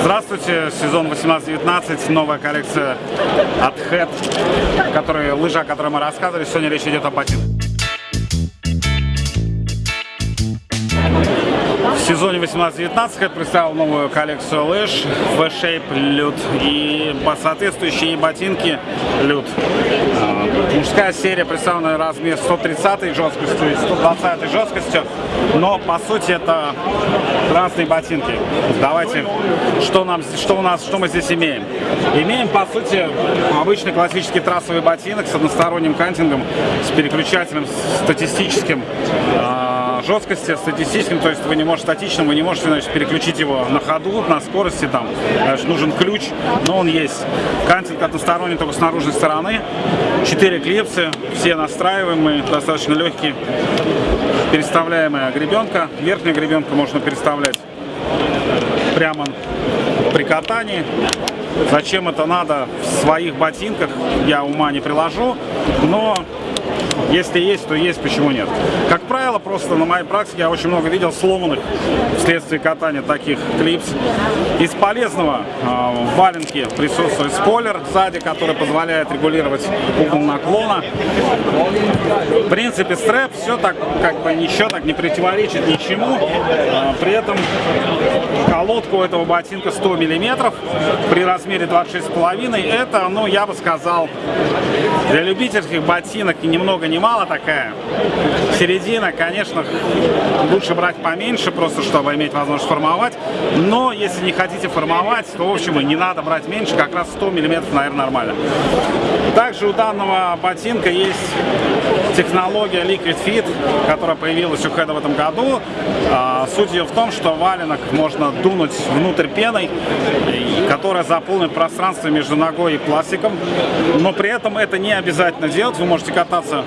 Здравствуйте, сезон 18-19, новая коллекция от Head, который, лыжа, о которой мы рассказывали. Сегодня речь идет о ботинках. В сезоне 18-19 Head представил новую коллекцию лыж V-Shape Люд и соответствующие ботинки Люд. Мужская серия представлена размер 130 жесткостью и 120 жесткостью, но по сути это разные ботинки. Давайте, что, нам, что у нас, что мы здесь имеем? Имеем по сути обычный классический трассовый ботинок с односторонним кантингом, с переключателем статистическим а, жесткости статистическим, то есть вы не можете статичным, вы не можете значит, переключить его на ходу, на скорости, там значит, нужен ключ, но он есть. Кантинг односторонний только с наружной стороны, 4 клипсы, все настраиваемые, достаточно легкие, переставляемая гребенка, верхняя гребенка можно переставлять прямо при катании. Зачем это надо в своих ботинках, я ума не приложу, но если есть, то есть, почему нет. Как правило, просто на моей практике я очень много видел сломанных вследствие катания таких клипс. Из полезного э, в валенке присутствует спойлер сзади, который позволяет регулировать угол наклона. В принципе, стрэп все так, как бы ничего так не противоречит ничему. Э, при этом колодка у этого ботинка 100 миллиметров при размере 26,5. Это, ну, я бы сказал, для любительских ботинок и немного не мало такая. Середина, конечно, лучше брать поменьше, просто чтобы иметь возможность формовать. Но если не хотите формовать, то, в общем, и не надо брать меньше, как раз 100 миллиметров, наверное, нормально. Также у данного ботинка есть технология Liquid Fit, которая появилась у Хеда в этом году. А, суть ее в том, что валенок можно дунуть внутрь пеной, которая заполнит пространство между ногой и пластиком. Но при этом это не обязательно делать. Вы можете кататься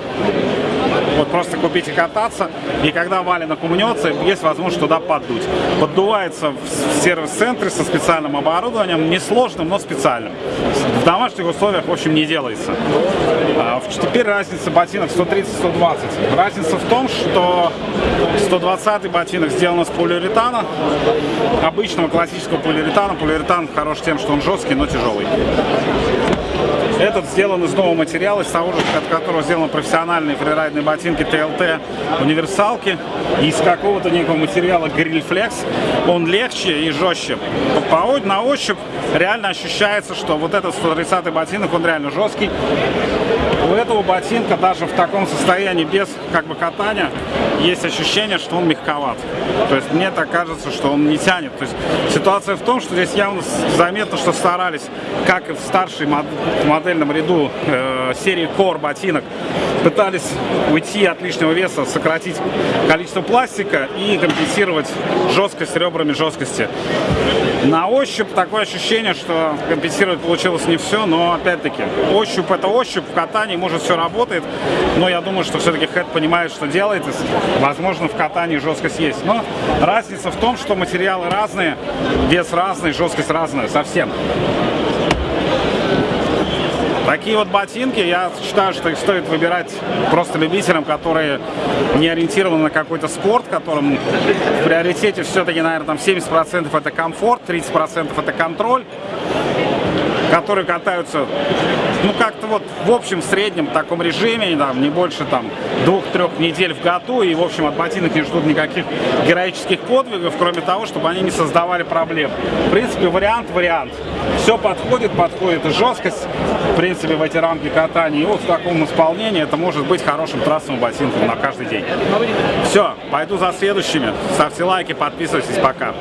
вот просто купить и кататься, и когда валенок умнется, есть возможность туда поддуть. Поддувается в сервис-центре со специальным оборудованием, несложным, но специальным. В домашних условиях, в общем, не делается. А, теперь разница ботинок 130-120. Разница в том, что 120 ботинок сделан из полиуретана, обычного классического полиуретана. Полиуретан хорош тем, что он жесткий, но тяжелый. Этот сделан из нового материала, из того же, от которого сделаны профессиональные фрирайдные ботинки TLT универсалки. Из какого-то некого материала Grillflex. Он легче и жестче. По, на ощупь реально ощущается, что вот этот 130 ботинок, он реально жесткий. У этого ботинка даже в таком состоянии без как бы катания есть ощущение, что он мягковат. То есть мне так кажется, что он не тянет. То есть ситуация в том, что здесь явно заметно, что старались, как и в старшей модельном ряду э, серии Core ботинок, пытались уйти от лишнего веса, сократить количество пластика и компенсировать жесткость ребрами жесткости. На ощупь такое ощущение, что компенсировать получилось не все, но опять-таки ощупь это ощупь, в катании может все работает, но я думаю, что все-таки Head понимает, что делает, возможно в катании жесткость есть. Но разница в том, что материалы разные, вес разный, жесткость разная, совсем. Такие вот ботинки, я считаю, что их стоит выбирать просто любителям, которые не ориентированы на какой-то спорт, которым в приоритете все-таки, наверное, там 70% это комфорт, 30% это контроль которые катаются, ну, как-то вот в общем среднем таком режиме, там, не больше там двух-трех недель в году, и, в общем, от ботинок не ждут никаких героических подвигов, кроме того, чтобы они не создавали проблем. В принципе, вариант вариант. Все подходит, подходит и жесткость, в принципе, в эти рамки катания. И вот в таком исполнении это может быть хорошим трассовым ботинком на каждый день. Все, пойду за следующими. Ставьте лайки, подписывайтесь, пока.